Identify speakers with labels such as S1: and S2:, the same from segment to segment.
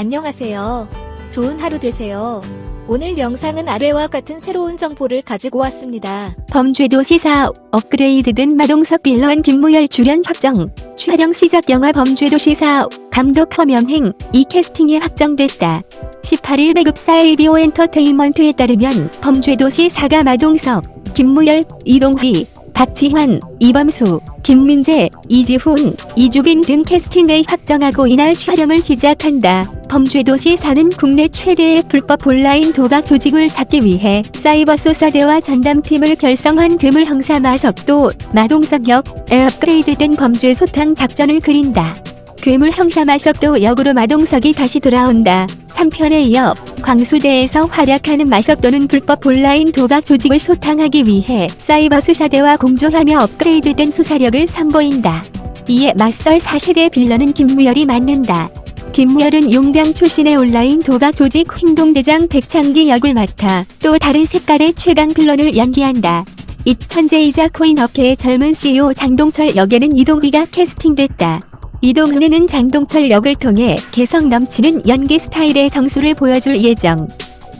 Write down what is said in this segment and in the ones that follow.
S1: 안녕하세요. 좋은 하루 되세요. 오늘 영상은 아래와 같은 새로운 정보를 가지고 왔습니다.
S2: 범죄도 시사 업그레이드된 마동석 빌런 김무열 출연 확정 촬영 시작 영화 범죄도 시사 감독 허명행 이 캐스팅이 확정됐다. 18일 배급사 ABO 엔터테인먼트에 따르면 범죄도시 사가 마동석, 김무열, 이동휘, 박지환, 이범수, 김민재, 이지훈, 이주빈 등 캐스팅을 확정하고 이날 촬영을 시작한다. 범죄도시 사는 국내 최대의 불법 온라인 도박 조직을 잡기 위해 사이버 수사대와 전담팀을 결성한 괴물 형사 마석도 마동석 역에 업그레이드된 범죄 소탕 작전을 그린다. 괴물 형사 마석도 역으로 마동석이 다시 돌아온다. 3편에 이어 광수대에서 활약하는 마석도는 불법 온라인 도박 조직을 소탕하기 위해 사이버 수사대와 공조하며 업그레이드된 수사력을 선보인다. 이에 맞설 4세대 빌런은 김무열이 맡는다. 김무열은 용병 출신의 온라인 도박 조직 행동대장 백창기 역을 맡아 또 다른 색깔의 최강 빌런을 연기한다. 이 천재이자 코인 업계의 젊은 CEO 장동철 역에는 이동휘가 캐스팅됐다. 이동훈은 장동철 역을 통해 개성 넘치는 연기 스타일의 정수를 보여줄 예정.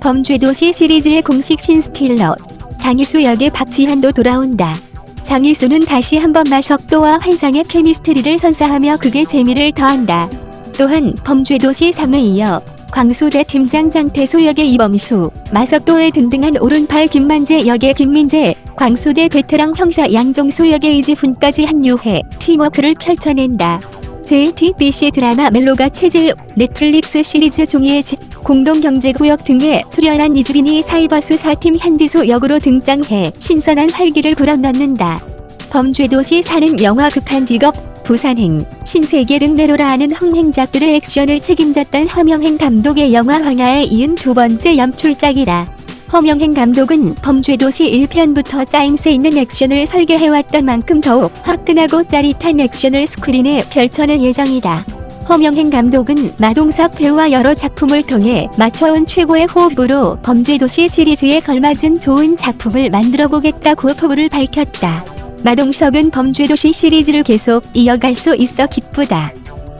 S2: 범죄도시 시리즈의 공식 신스틸러 장희수 역의 박지한도 돌아온다. 장희수는 다시 한번 마석도와 환상의 케미스트리를 선사하며 극의 재미를 더한다. 또한 범죄도시 3에 이어 광수대 팀장 장태수 역의 이범수, 마석도에 등등한 오른팔 김만재 역의 김민재, 광수대 베테랑 형사 양종수 역의 이지훈까지 합류해 팀워크를 펼쳐낸다. JTBC 드라마 멜로가 체질, 넷플릭스 시리즈 종이의 집, 공동경제구역 등에 출연한 이주빈이 사이버 수사팀 현지수 역으로 등장해 신선한 활기를 불어넣는다. 범죄도시 사는 영화 극한 직업, 부산행, 신세계 등 내로라 하는 흥행작들의 액션을 책임졌던 허명행 감독의 영화 황하에 이은 두 번째 연출작이다. 허명행 감독은 범죄도시 1편부터 짜임새 있는 액션을 설계해왔던 만큼 더욱 화끈하고 짜릿한 액션을 스크린에 펼쳐낼 예정이다. 허명행 감독은 마동석 배우와 여러 작품을 통해 맞춰온 최고의 호흡으로 범죄도시 시리즈에 걸맞은 좋은 작품을 만들어보겠다고 포부를 밝혔다. 마동석은 범죄도시 시리즈를 계속 이어갈 수 있어 기쁘다.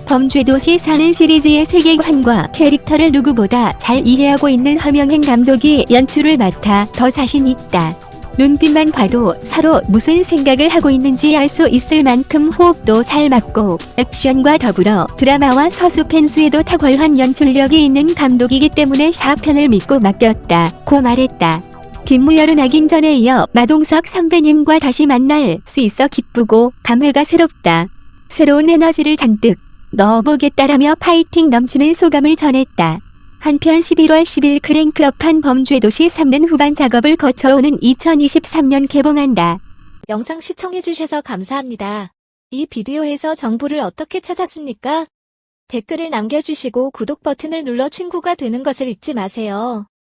S2: 범죄도시 사는 시리즈의 세계관과 캐릭터를 누구보다 잘 이해하고 있는 허명행 감독이 연출을 맡아 더 자신 있다. 눈빛만 봐도 서로 무슨 생각을 하고 있는지 알 수 있을 만큼 호흡도 잘 맞고 액션과 더불어 드라마와 서스펜스에도 탁월한 연출력이 있는 감독이기 때문에 4편을 믿고 맡겼다. 고 말했다. 김무열은 하긴 전에 이어 마동석 선배님과 다시 만날 수 있어 기쁘고 감회가 새롭다. 새로운 에너지를 잔뜩 넣어보겠다라며 파이팅 넘치는 소감을 전했다. 한편 11월 10일 크랭크업한 범죄 도시 3는 후반 작업을 거쳐오는 2023년 개봉한다.
S1: 영상 시청해주셔서 감사합니다. 이 비디오에서 정보를 어떻게 찾았습니까? 댓글을 남겨주시고 구독 버튼을 눌러 친구가 되는 것을 잊지 마세요.